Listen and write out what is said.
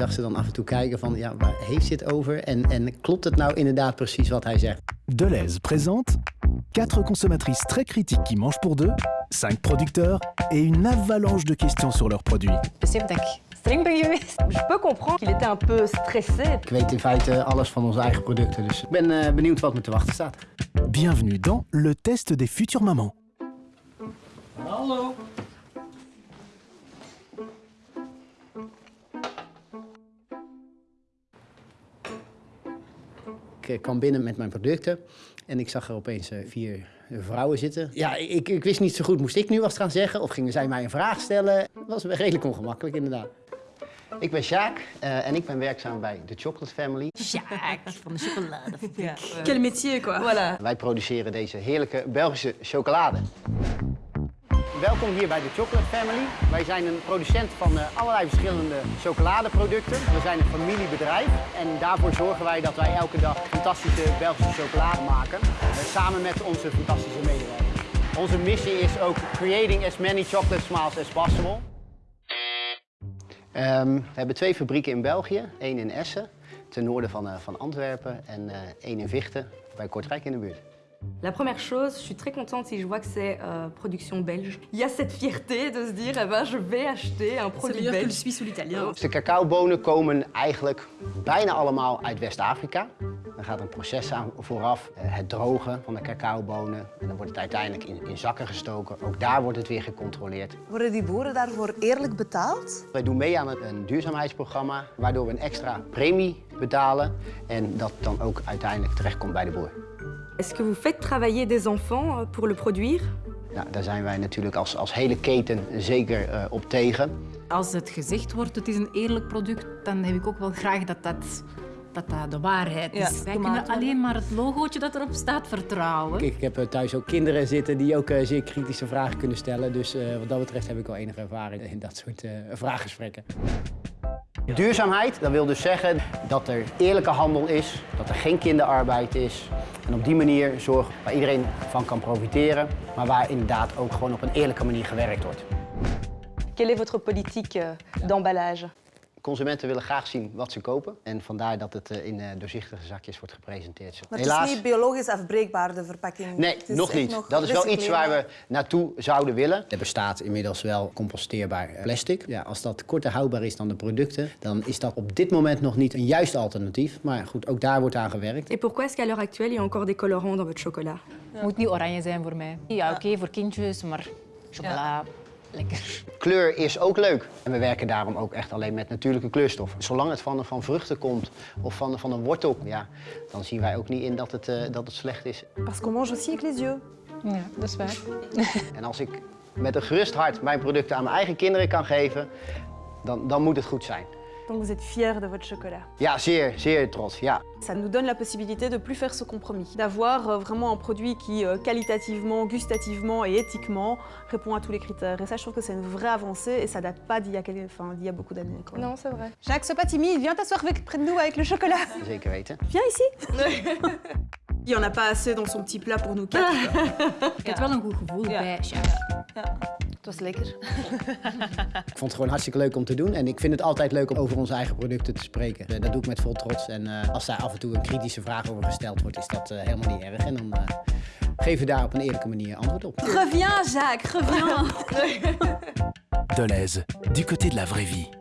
zag ze dan af en toe kijken van, ja, waar heeft ze het over? En, en klopt het nou inderdaad precies wat hij zegt? Deleuze présente 4 consommatrices très critiques qui mangent pour deux, 5 producteurs et une avalanche de questions sur leurs produits. Streng ben geweest. Je peux comprendre qu'il était un peu stressé. Ik weet in feite alles van onze eigen producten, dus ik ben eh, benieuwd wat me te wachten staat. Bienvenue dans le test des futures mamans. Hallo. Ik eh, kwam binnen met mijn producten en ik zag er opeens eh, vier vrouwen zitten. Ja, ik, ik wist niet zo goed, moest ik nu wat gaan zeggen of gingen zij mij een vraag stellen? Dat was redelijk ongemakkelijk inderdaad. Ik ben Sjaak eh, en ik ben werkzaam bij The Chocolate Family. Sjaak van de chocoladefabriek. Quel métier, quoi. Voilà. Wij produceren deze heerlijke Belgische chocolade. Welkom hier bij de Chocolate Family. Wij zijn een producent van eh, allerlei verschillende chocoladeproducten. We zijn een familiebedrijf en daarvoor zorgen wij dat wij elke dag fantastische Belgische chocolade maken. eh, samen met onze fantastische medewerkers. Onze missie is ook creating as many chocolate smiles as possible. Ehm, we hebben twee fabrieken in België. één in Essen, ten noorden van, eh, van Antwerpen en één in Vichten, bij Kortrijk in de buurt. La première chose, je suis très contente si je vois que c'est euh, production belge. Il y a cette fierté de se dire, eh ben, je vais acheter un produit belge. Suisse ou l'italien. De cacaobonen komen eigenlijk bijna allemaal uit West-Afrika. Er gaat een proces aan vooraf, eh, het drogen van de cacaobonen. En dan wordt het uiteindelijk in, in zakken gestoken. Ook daar wordt het weer gecontroleerd. Worden die boeren daarvoor eerlijk betaald? Wij doen mee aan een, een duurzaamheidsprogramma, waardoor we een extra premie betalen. En dat dan ook uiteindelijk terechtkomt bij de boer. Est-ce que vous faites travailler des enfants euh, pour le produire Nou, daar zijn wij natuurlijk als, als hele keten zeker eh, op tegen. Als het gezegd wordt, het is een eerlijk product, dan heb ik ook wel graag dat dat, dat, dat de waarheid is. Ja, Wij tomaten. kunnen alleen maar het logootje dat erop staat vertrouwen. Ik heb eh, thuis ook kinderen zitten die ook eh, zeer kritische vragen kunnen stellen. Dus eh, wat dat betreft heb ik wel enige ervaring in dat soort eh, vraaggesprekken. Duurzaamheid, dat wil dus zeggen dat er eerlijke handel is, dat er geen kinderarbeid is. En op die manier zorgen waar iedereen van kan profiteren, maar waar inderdaad ook gewoon op een eerlijke manier gewerkt wordt. Quelle est votre politique d'emballage Consumenten willen graag zien wat ze kopen en vandaar dat het eh, in eh, doorzichtige zakjes wordt gepresenteerd. Maar het is niet biologisch afbreekbaar, de verpakking. Nee, Het nog niet. nog dat is wel iets waar we naartoe zouden willen. Er bestaat inmiddels wel composteerbaar plastic. Ja, als dat korter houdbaar is dan de producten, dan is dat op dit moment nog niet een juist alternatief. Maar goed, ook daar wordt aan gewerkt. Et pourquoi est-ce qu'à l'heure actuelle, il y a encore des colorants dans votre chocolat moet niet oranje zijn voor mij. Ja, oké, voor kindjes, maar chocola, lekker. Kleur is ook leuk. En we werken daarom ook echt alleen met natuurlijke kleurstoffen. Zolang het van, van vruchten komt of van, van een wortel, ja, dan zien wij ook niet in dat het, eh, dat het slecht is. Parce qu'on mange aussi avec les yeux. Ja, dat is waar. En als ik met een gerust hart mijn producten aan mijn eigen kinderen kan geven, dan, dan moet het goed zijn. Donc vous êtes fiers de votre chocolat. Ja, zeer, zeer trots, ja. Ça nous donne la possibilité de plus faire ce compromis, d'avoir euh, vraiment un produit qui euh, qualitativement, gustativement et éthiquement répond à tous les critères. Et ça, je trouve que c'est une vraie avancée et ça date pas d'il y a, quel- enfin, d'il y a beaucoup d'années. Non, c'est vrai. Jacques, sois pas timide, viens t'asseoir avec- près de nous avec le chocolat. Zeker weten. Viens ici. Il y en a pas assez dans son petit plat pour nous quatre. Ik heb wel een goed gevoel bij. Het was lekker. Ik vond het gewoon hartstikke leuk om te doen. En ik vind het altijd leuk om over onze eigen producten te spreken. Eh, Dat doe ik met vol trots. En eh, als daar af en toe een kritische vraag over gesteld wordt, is dat eh, helemaal niet erg. En dan eh, geven we daar op een eerlijke manier antwoord op. Reviens, Jacques, reviens. Deleuze, du côté de la vraie vie.